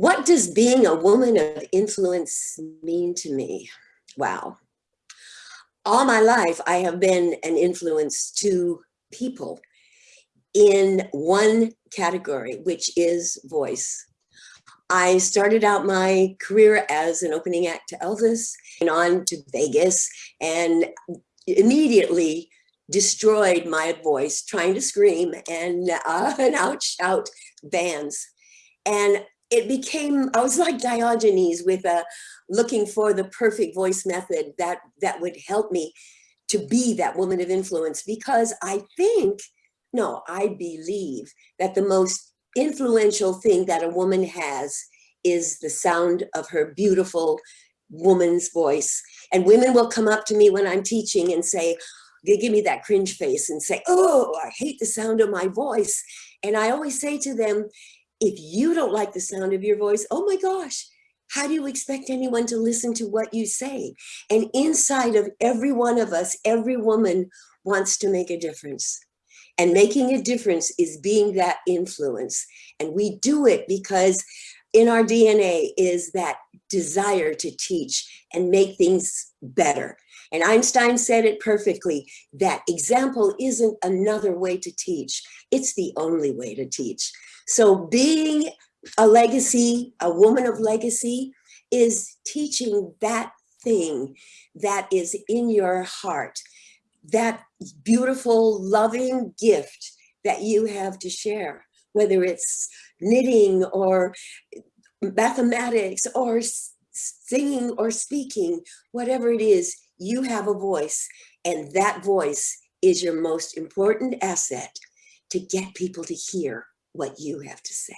What does being a woman of influence mean to me? Wow. All my life, I have been an influence to people in one category, which is voice. I started out my career as an opening act to Elvis and on to Vegas and immediately destroyed my voice trying to scream and, uh, and outshout bands. And it became, I was like Diogenes with a looking for the perfect voice method that, that would help me to be that woman of influence because I think, no, I believe that the most influential thing that a woman has is the sound of her beautiful woman's voice. And women will come up to me when I'm teaching and say, they give me that cringe face and say, oh, I hate the sound of my voice. And I always say to them, if you don't like the sound of your voice, oh my gosh, how do you expect anyone to listen to what you say? And inside of every one of us, every woman wants to make a difference. And making a difference is being that influence. And we do it because in our DNA is that desire to teach and make things better. And Einstein said it perfectly, that example isn't another way to teach, it's the only way to teach. So being a legacy, a woman of legacy, is teaching that thing that is in your heart, that beautiful, loving gift that you have to share, whether it's knitting or mathematics or singing or speaking, whatever it is, you have a voice and that voice is your most important asset to get people to hear what you have to say.